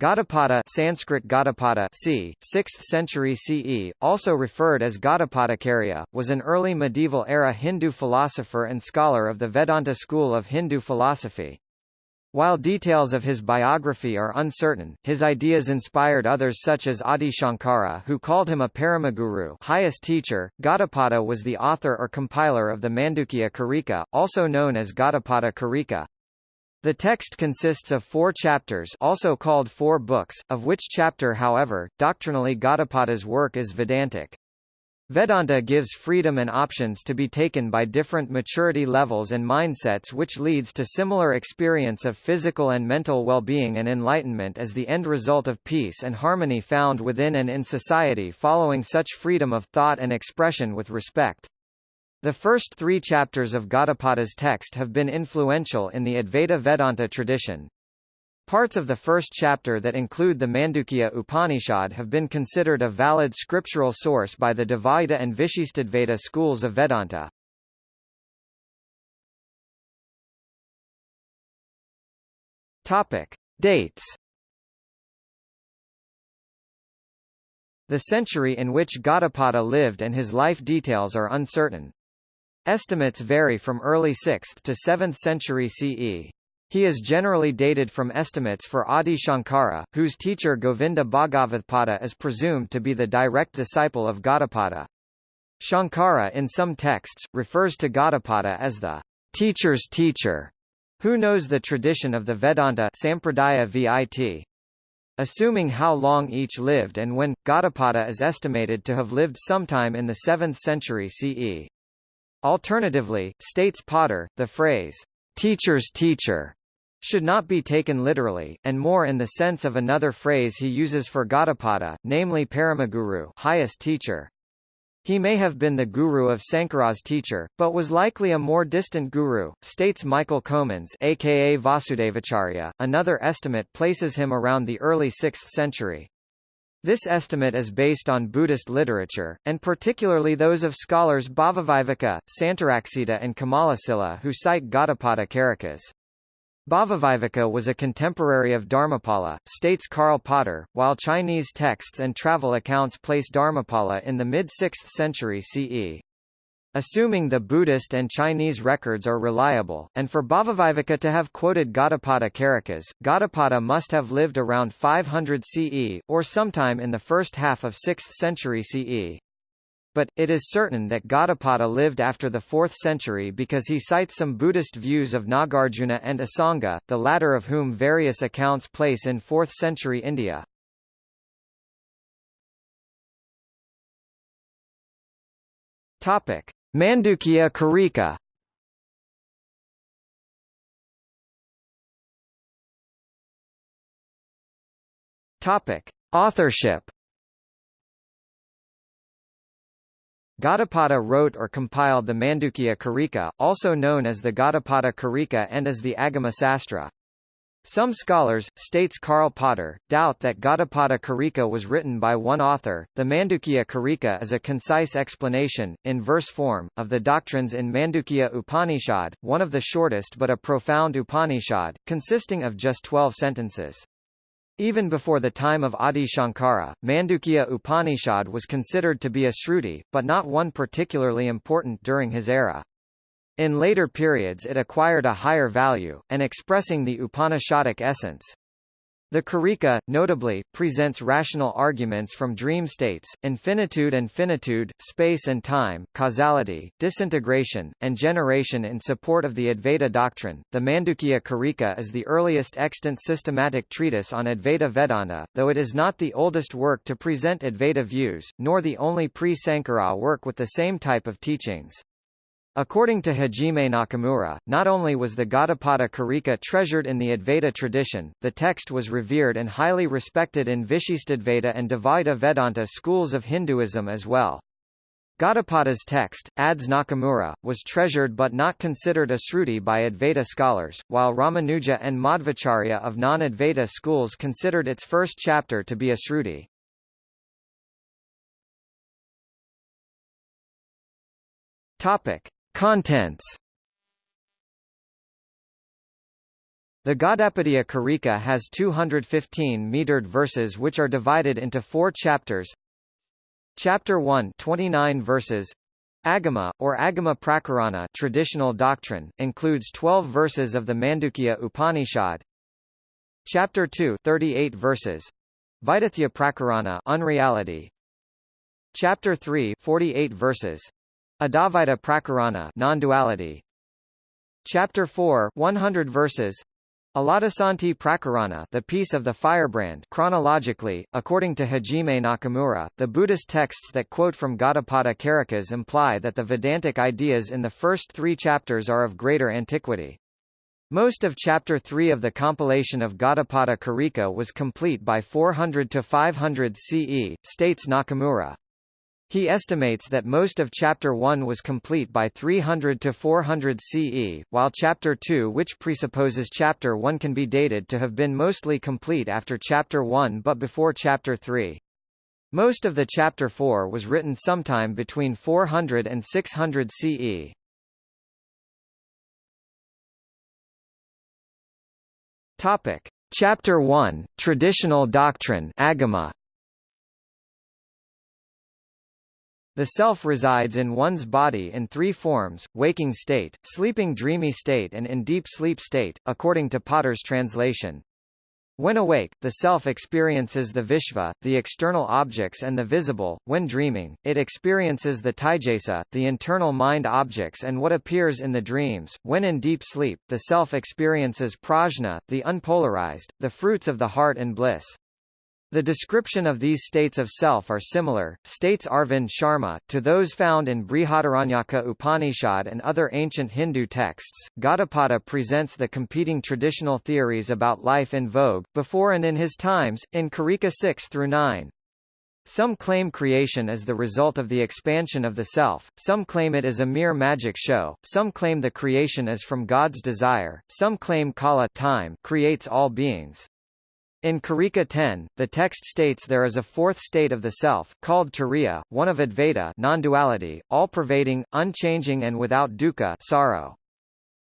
Gaudapada Sanskrit Gaudapada c. 6th century CE, also referred as Gaudapadacharya, was an early medieval-era Hindu philosopher and scholar of the Vedanta school of Hindu philosophy. While details of his biography are uncertain, his ideas inspired others such as Adi Shankara who called him a Paramaguru highest teacher. Gaudapada was the author or compiler of the Mandukya Karika, also known as Gaudapada Karika. The text consists of four chapters also called four books, of which chapter however, doctrinally Gaudapada's work is Vedantic. Vedanta gives freedom and options to be taken by different maturity levels and mindsets which leads to similar experience of physical and mental well-being and enlightenment as the end result of peace and harmony found within and in society following such freedom of thought and expression with respect. The first three chapters of Gaudapada's text have been influential in the Advaita Vedanta tradition. Parts of the first chapter that include the Mandukya Upanishad have been considered a valid scriptural source by the Dvaita and Vishishtadvaita schools of Vedanta. Topic. Dates The century in which Gaudapada lived and his life details are uncertain. Estimates vary from early 6th to 7th century CE. He is generally dated from estimates for Adi Shankara, whose teacher Govinda Bhagavathpada is presumed to be the direct disciple of Gaudapada. Shankara in some texts, refers to Gaudapada as the teacher's teacher, who knows the tradition of the Vedanta Sampradaya VIT. Assuming how long each lived and when, Gaudapada is estimated to have lived sometime in the 7th century CE. Alternatively, states Potter, the phrase, teacher's teacher, should not be taken literally, and more in the sense of another phrase he uses for Gaudapada, namely Paramaguru highest teacher. He may have been the guru of Sankara's teacher, but was likely a more distant guru, states Michael Comans aka Vasudevacharya. Another estimate places him around the early 6th century. This estimate is based on Buddhist literature, and particularly those of scholars Bhavaviveka, Santaraksita and Kamalasila who cite Gaudapada Karikas. Bhavaviveka was a contemporary of Dharmapala, states Karl Potter, while Chinese texts and travel accounts place Dharmapala in the mid-6th century CE. Assuming the Buddhist and Chinese records are reliable, and for Bhavaviveka to have quoted Gaudapada Karikas, Gaudapada must have lived around 500 CE, or sometime in the first half of 6th century CE. But, it is certain that Gaudapada lived after the 4th century because he cites some Buddhist views of Nagarjuna and Asanga, the latter of whom various accounts place in 4th century India. Topic. Mandukya Karika Topic: Authorship. Gaudapada wrote or compiled the Mandukya Karika, also known as the Gaudapada Karika and as the Agama Sastra. Some scholars, states Karl Potter, doubt that Gaudapada Karika was written by one author. The Mandukya Karika is a concise explanation, in verse form, of the doctrines in Mandukya Upanishad, one of the shortest but a profound Upanishad, consisting of just twelve sentences. Even before the time of Adi Shankara, Mandukya Upanishad was considered to be a Shruti, but not one particularly important during his era. In later periods it acquired a higher value, and expressing the Upanishadic essence. The Karika, notably, presents rational arguments from dream states, infinitude and finitude, space and time, causality, disintegration, and generation in support of the Advaita doctrine. The Mandukya Karika is the earliest extant systematic treatise on Advaita Vedanta, though it is not the oldest work to present Advaita views, nor the only pre-Sankara work with the same type of teachings. According to Hajime Nakamura, not only was the Gaudapada Karika treasured in the Advaita tradition, the text was revered and highly respected in Vishishtadvaita and Dvaita Vedanta schools of Hinduism as well. Gaudapada's text, adds Nakamura, was treasured but not considered a Sruti by Advaita scholars, while Ramanuja and Madhvacharya of non-Advaita schools considered its first chapter to be a Sruti. Topic. Contents The Gaudapadia Karika has 215 metered verses which are divided into four chapters. Chapter 1 29 verses. Agama, or Agama Prakarana traditional doctrine, includes 12 verses of the Mandukya Upanishad. Chapter 2 38 verses. Vaitathya Prakarana unreality. Chapter 3 48 verses. Advaita Prakarana non-duality. Chapter 4 100 verses. Alatasanti Prakarana the Peace of the Firebrand chronologically, according to Hajime Nakamura, the Buddhist texts that quote from Gaudapada Karikas imply that the Vedantic ideas in the first three chapters are of greater antiquity. Most of Chapter 3 of the compilation of Gaudapada Karika was complete by 400 to 500 CE, states Nakamura. He estimates that most of Chapter 1 was complete by 300 to 400 CE, while Chapter 2 which presupposes Chapter 1 can be dated to have been mostly complete after Chapter 1 but before Chapter 3. Most of the Chapter 4 was written sometime between 400 and 600 CE. Topic. Chapter 1, Traditional Doctrine Agama, The self resides in one's body in three forms, waking state, sleeping dreamy state and in deep sleep state, according to Potter's translation. When awake, the self experiences the Vishva, the external objects and the visible. When dreaming, it experiences the Taijasa, the internal mind objects and what appears in the dreams. When in deep sleep, the self experiences prajna, the unpolarized, the fruits of the heart and bliss. The description of these states of self are similar, states Arvind Sharma, to those found in Brihadaranyaka Upanishad and other ancient Hindu texts. Gaudapada presents the competing traditional theories about life in vogue, before and in his times, in Karika 6 through 9. Some claim creation is the result of the expansion of the self, some claim it is a mere magic show, some claim the creation is from God's desire, some claim Kala time creates all beings. In Karika 10, the text states there is a fourth state of the self, called Turiya, one of Advaita non-duality, all-pervading, unchanging and without dukkha sorrow.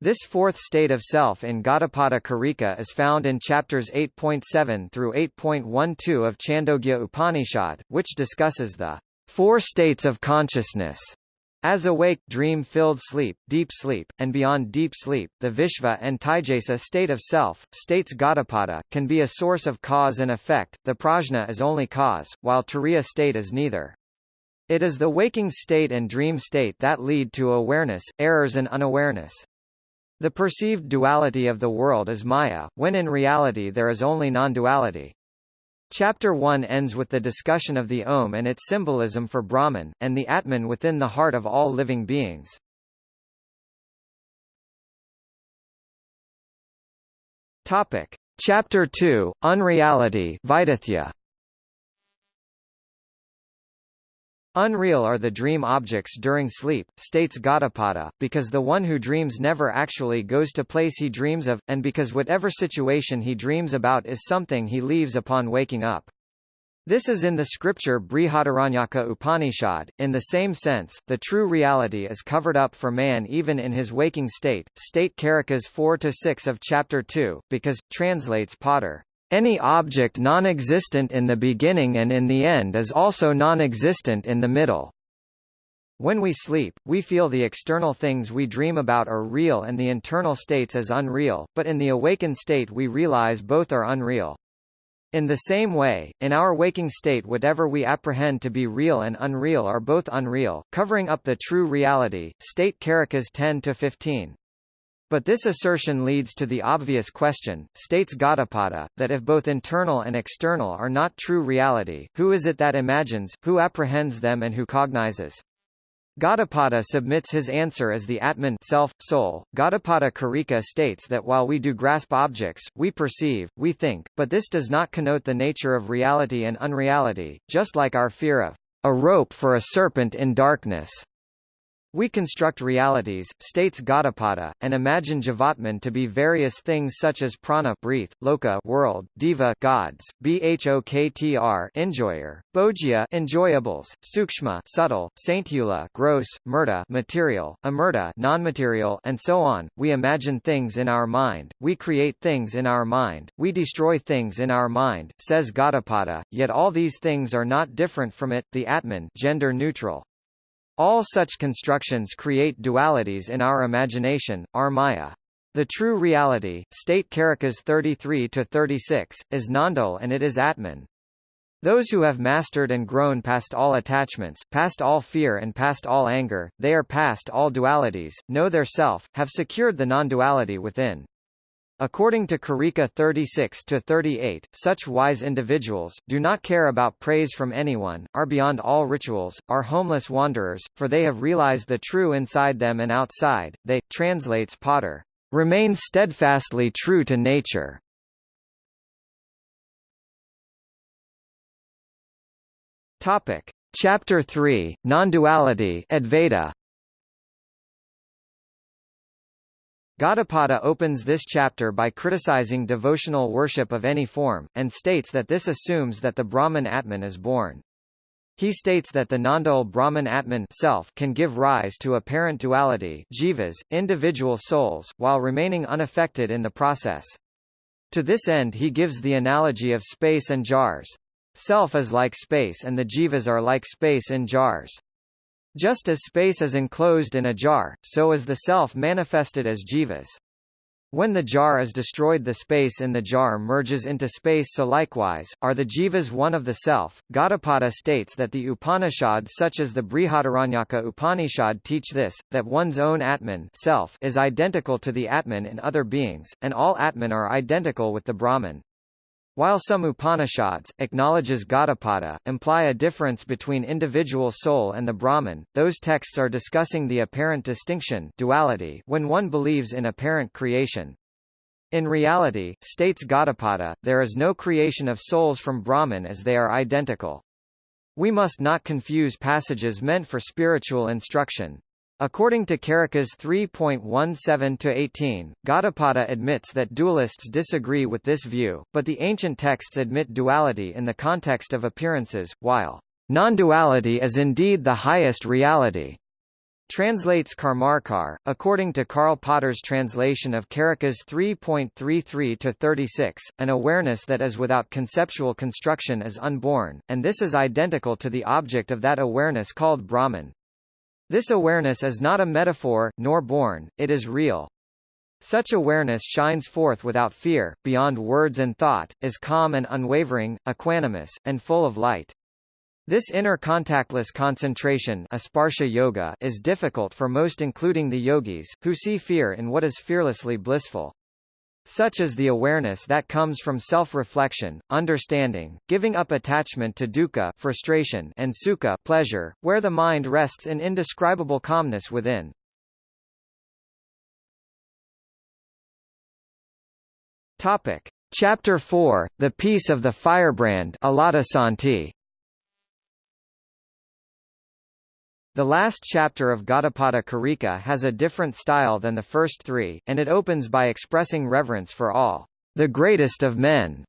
This fourth state of self in Gaudapada Karika is found in chapters 8.7 through 8.12 of Chandogya Upanishad, which discusses the four states of consciousness as awake, dream-filled sleep, deep sleep, and beyond deep sleep, the Vishva and Taijasa state of self, states Gaudapada, can be a source of cause and effect, the prajna is only cause, while Turiya state is neither. It is the waking state and dream state that lead to awareness, errors and unawareness. The perceived duality of the world is Maya, when in reality there is only non-duality. Chapter 1 ends with the discussion of the Om and its symbolism for Brahman, and the Atman within the heart of all living beings. Topic. Chapter 2, Unreality Vaitathya. Unreal are the dream objects during sleep, states Gaudapada, because the one who dreams never actually goes to place he dreams of, and because whatever situation he dreams about is something he leaves upon waking up. This is in the scripture Brihadaranyaka Upanishad. In the same sense, the true reality is covered up for man even in his waking state, state Karikas 4 to 6 of chapter 2, because translates Potter. Any object non-existent in the beginning and in the end is also non-existent in the middle. When we sleep, we feel the external things we dream about are real and the internal states as unreal, but in the awakened state we realize both are unreal. In the same way, in our waking state whatever we apprehend to be real and unreal are both unreal, covering up the true reality. State Karikas 10-15. But this assertion leads to the obvious question, states Gaudapada, that if both internal and external are not true reality, who is it that imagines, who apprehends them and who cognizes? Gaudapada submits his answer as the Atman self, soul. Gaudapada Karika states that while we do grasp objects, we perceive, we think, but this does not connote the nature of reality and unreality, just like our fear of a rope for a serpent in darkness. We construct realities, states Gaudapada, and imagine Jivatman to be various things such as prana breath, loka world, deva gods, bhoktr enjoyer, bhojya enjoyables, sukshma subtle, sainthula gross, murta material, amurta non-material, and so on. We imagine things in our mind, we create things in our mind, we destroy things in our mind, says Gaudapada, yet all these things are not different from it, the Atman gender neutral. All such constructions create dualities in our imagination, our maya. The true reality, state Karikas 33-36, is nondual and it is Atman. Those who have mastered and grown past all attachments, past all fear and past all anger, they are past all dualities, know their self, have secured the non-duality within. According to Karika 36-38, such wise individuals, do not care about praise from anyone, are beyond all rituals, are homeless wanderers, for they have realized the true inside them and outside, they, translates Potter, remain steadfastly true to nature. Topic. Chapter 3, Non-duality Advaita Gaudapada opens this chapter by criticizing devotional worship of any form, and states that this assumes that the Brahman Atman is born. He states that the nondual Brahman Atman self can give rise to apparent duality jivas, individual souls, while remaining unaffected in the process. To this end he gives the analogy of space and jars. Self is like space and the jivas are like space in jars. Just as space is enclosed in a jar, so is the self manifested as jivas. When the jar is destroyed the space in the jar merges into space so likewise, are the jivas one of the self. Gaudapada states that the Upanishads such as the Brihadaranyaka Upanishad teach this, that one's own Atman self is identical to the Atman in other beings, and all Atman are identical with the Brahman. While some Upanishads, acknowledges Gaudapada, imply a difference between individual soul and the Brahman, those texts are discussing the apparent distinction duality when one believes in apparent creation. In reality, states Gaudapada, there is no creation of souls from Brahman as they are identical. We must not confuse passages meant for spiritual instruction. According to Karikas 3.17-18, Gaudapada admits that dualists disagree with this view, but the ancient texts admit duality in the context of appearances, while non-duality is indeed the highest reality. Translates Karmarkar, according to Karl Potter's translation of Karikas 3.33-36, an awareness that is without conceptual construction is unborn, and this is identical to the object of that awareness called Brahman. This awareness is not a metaphor, nor born, it is real. Such awareness shines forth without fear, beyond words and thought, is calm and unwavering, equanimous, and full of light. This inner contactless concentration yoga is difficult for most including the yogis, who see fear in what is fearlessly blissful. Such is the awareness that comes from self-reflection, understanding, giving up attachment to dukkha frustration and sukha pleasure, where the mind rests in indescribable calmness within. Topic. Chapter 4, The Peace of the Firebrand Santi. The last chapter of Gaudapada Karika has a different style than the first three, and it opens by expressing reverence for all, the greatest of men,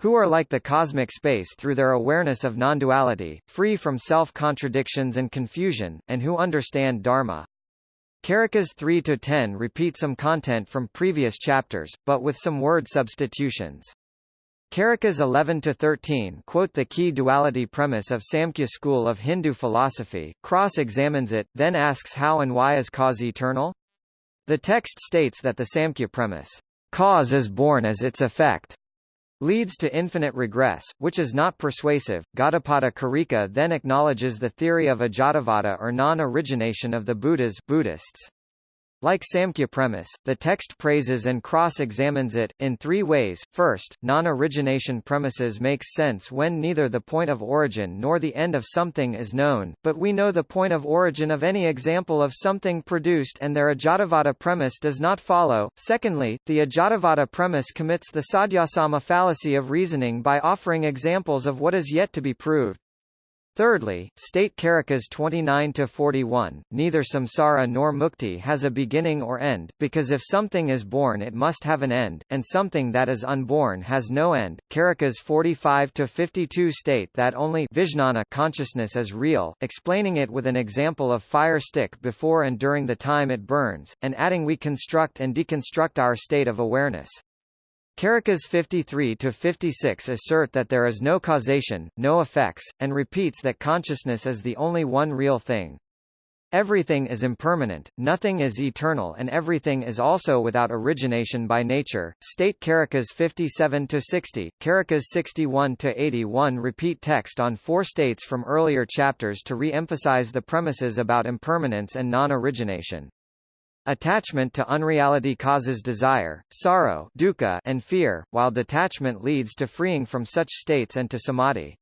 who are like the cosmic space through their awareness of non-duality, free from self-contradictions and confusion, and who understand Dharma. Karikas 3-10 repeat some content from previous chapters, but with some word substitutions. Karikas 11-13 quote the key duality premise of Samkhya school of Hindu philosophy, cross-examines it, then asks how and why is cause eternal? The text states that the Samkhya premise, cause is born as its effect, leads to infinite regress, which is not persuasive. Gaudapada Karika then acknowledges the theory of ajatavada or non-origination of the Buddhas Buddhists. Like Samkhya premise, the text praises and cross-examines it, in three ways. First, non-origination premises makes sense when neither the point of origin nor the end of something is known, but we know the point of origin of any example of something produced and their Ajatavada premise does not follow. Secondly, the Ajatavada premise commits the Sadhyasama fallacy of reasoning by offering examples of what is yet to be proved. Thirdly, state Karikas 29-41, neither samsara nor mukti has a beginning or end, because if something is born it must have an end, and something that is unborn has no end. Karikas 45-52 state that only vijnana consciousness is real, explaining it with an example of fire stick before and during the time it burns, and adding we construct and deconstruct our state of awareness. Karikas 53-56 assert that there is no causation, no effects, and repeats that consciousness is the only one real thing. Everything is impermanent, nothing is eternal and everything is also without origination by nature. State Karikas 57-60, Karikas 61-81 repeat text on four states from earlier chapters to re-emphasize the premises about impermanence and non-origination. Attachment to unreality causes desire, sorrow dukkha, and fear, while detachment leads to freeing from such states and to samadhi.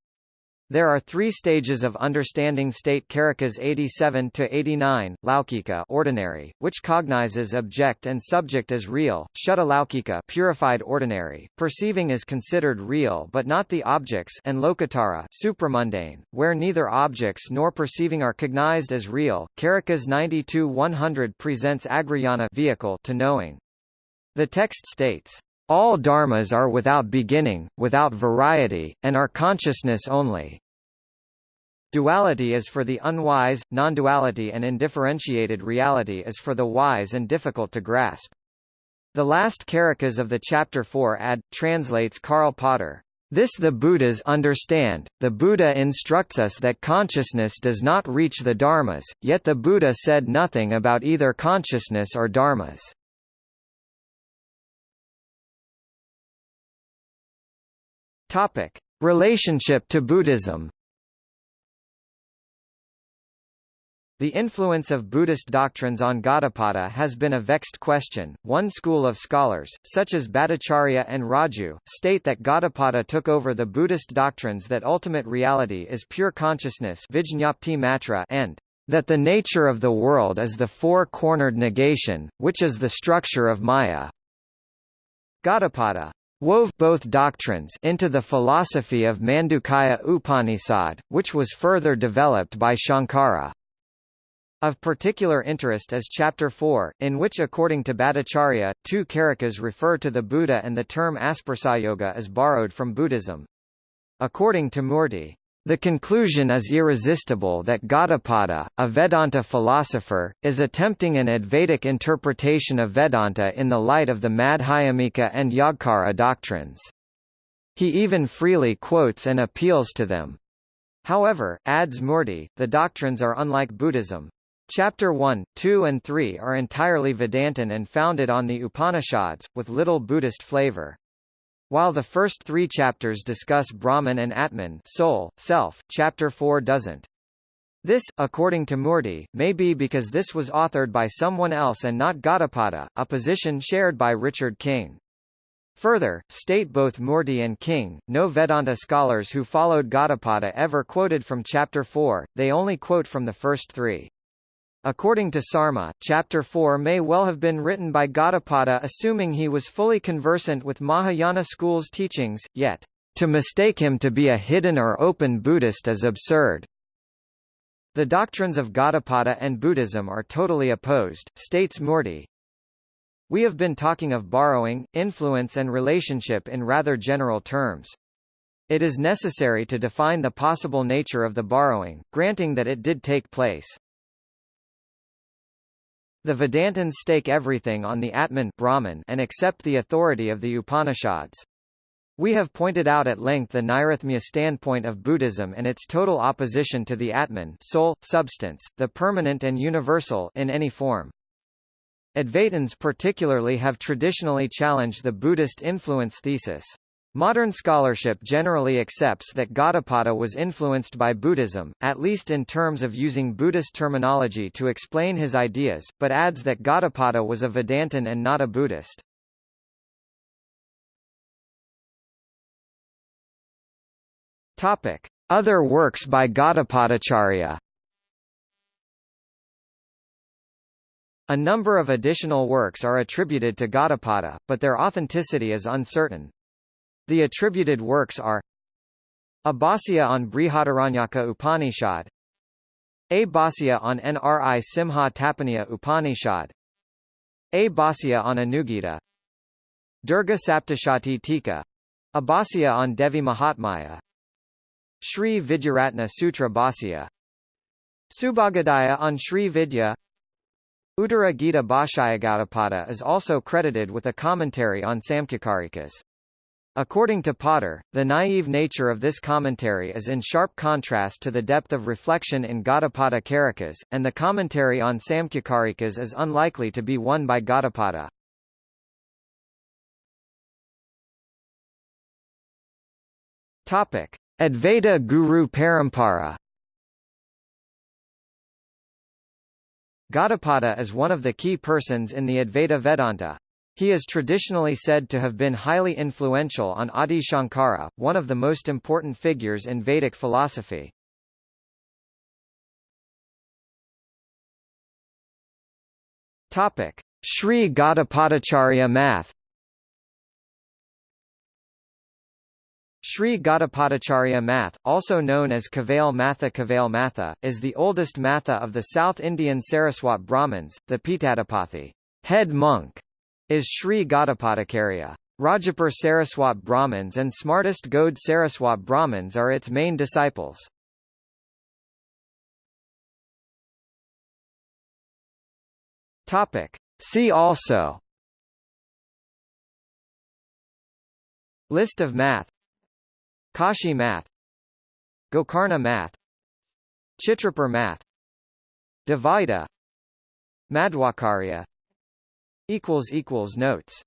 There are three stages of understanding state Karikas 87 to 89, Laukika ordinary, which cognizes object and subject as real, Shuddha Laukika purified ordinary, perceiving is considered real but not the objects and Lokottara supramundane, where neither objects nor perceiving are cognized as real. Karikas 92 100 presents Agrayana vehicle to knowing. The text states, all dharmas are without beginning, without variety, and are consciousness only. Duality is for the unwise, non-duality and indifferentiated reality is for the wise and difficult to grasp. The last karikas of the chapter 4 ad, translates Karl Potter. This the Buddhas understand, the Buddha instructs us that consciousness does not reach the dharmas, yet the Buddha said nothing about either consciousness or dharmas. Relationship to Buddhism. The influence of Buddhist doctrines on Gaudapada has been a vexed question. One school of scholars, such as Bhattacharya and Raju, state that Gaudapada took over the Buddhist doctrines that ultimate reality is pure consciousness and that the nature of the world is the four-cornered negation, which is the structure of Maya. Gaudapada wove both doctrines into the philosophy of Mandukya Upanishad, which was further developed by Shankara. Of particular interest is Chapter 4, in which according to Bhattacharya, two karikas refer to the Buddha and the term Asparsayoga is borrowed from Buddhism. According to Murti, the conclusion is irresistible that Gaudapada, a Vedanta philosopher, is attempting an Advaitic interpretation of Vedanta in the light of the Madhyamika and Yogacara doctrines. He even freely quotes and appeals to them. However, adds Murti, the doctrines are unlike Buddhism. Chapter 1, 2 and 3 are entirely Vedantin and founded on the Upanishads, with little Buddhist flavor. While the first three chapters discuss Brahman and Atman soul, self, chapter 4 doesn't. This, according to Murti, may be because this was authored by someone else and not Gaudapada, a position shared by Richard King. Further, state both Murti and King, no Vedanta scholars who followed Gaudapada ever quoted from chapter 4, they only quote from the first three. According to Sarma, Chapter 4 may well have been written by Gaudapada assuming he was fully conversant with Mahayana school's teachings, yet, to mistake him to be a hidden or open Buddhist is absurd. The doctrines of Gaudapada and Buddhism are totally opposed, states Murti. We have been talking of borrowing, influence and relationship in rather general terms. It is necessary to define the possible nature of the borrowing, granting that it did take place. The Vedantins stake everything on the Atman Brahman and accept the authority of the Upanishads. We have pointed out at length the Nairatmya standpoint of Buddhism and its total opposition to the Atman soul, substance, the permanent and universal in any form. Advaitins particularly have traditionally challenged the Buddhist influence thesis. Modern scholarship generally accepts that Gaudapada was influenced by Buddhism, at least in terms of using Buddhist terminology to explain his ideas, but adds that Gaudapada was a Vedantin and not a Buddhist. Topic: Other works by Gaudapadacharya. A number of additional works are attributed to Gaudapada, but their authenticity is uncertain. The attributed works are A Bhāsya on Brihadaranyaka Upanishad A Bhāsya on Nri Simha Tapaniya Upanishad A Bhāsya on Anugita Durga Saptashati Tika A Bhāsya on Devi Mahatmaya Sri Vidyaratna Sutra Bhāsya Subhagadaya on Sri Vidya Uttara Gita Bhashayagaudapada is also credited with a commentary on Samkhyakārikas. According to Potter, the naive nature of this commentary is in sharp contrast to the depth of reflection in Gaudapada Karikas, and the commentary on Samkhyakārikas is unlikely to be won by Gaudapada. Topic: Advaita Guru Parampara Gaudapada is one of the key persons in the Advaita Vedanta. He is traditionally said to have been highly influential on Adi Shankara, one of the most important figures in Vedic philosophy. Topic: Sri Gaudapadacharya Math Sri Gaudapadacharya Math, also known as Kavail Matha Kavail Matha, is the oldest Matha of the South Indian Saraswat Brahmins. The Pitadapathi head monk, is Sri Gaudapadacharya. Rajapur Saraswat Brahmins and Smartest Gaud Saraswat Brahmins are its main disciples. Topic. See also List of math Kashi math Gokarna math Chitrapur math Dvaita Madhvacarya Notes